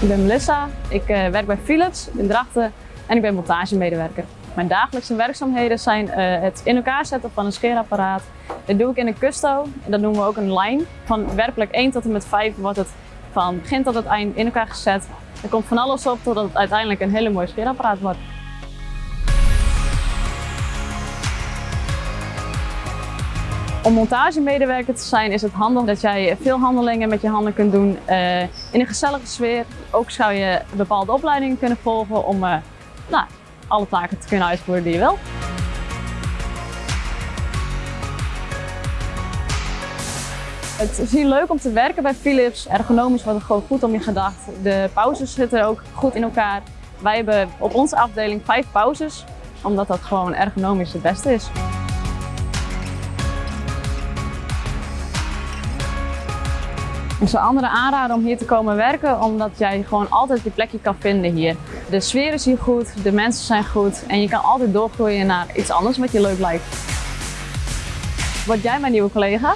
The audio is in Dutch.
Ik ben Melissa, ik uh, werk bij Philips in Drachten en ik ben montagemedewerker. Mijn dagelijkse werkzaamheden zijn uh, het in elkaar zetten van een scheerapparaat. Dat doe ik in een custo dat noemen we ook een line. Van werkelijk 1 tot en met 5 wordt het van begin tot het eind in elkaar gezet. Er komt van alles op totdat het uiteindelijk een hele mooi scheerapparaat wordt. Om montagemedewerker te zijn is het handig dat jij veel handelingen met je handen kunt doen uh, in een gezellige sfeer. Ook zou je bepaalde opleidingen kunnen volgen om uh, nou, alle taken te kunnen uitvoeren die je wil. Het is hier leuk om te werken bij Philips. Ergonomisch wordt het gewoon goed om je gedacht. De pauzes zitten ook goed in elkaar. Wij hebben op onze afdeling vijf pauzes, omdat dat gewoon ergonomisch het beste is. Ik zou anderen aanraden om hier te komen werken, omdat jij gewoon altijd je plekje kan vinden hier. De sfeer is hier goed, de mensen zijn goed en je kan altijd doorgroeien naar iets anders wat je leuk lijkt. Word jij mijn nieuwe collega?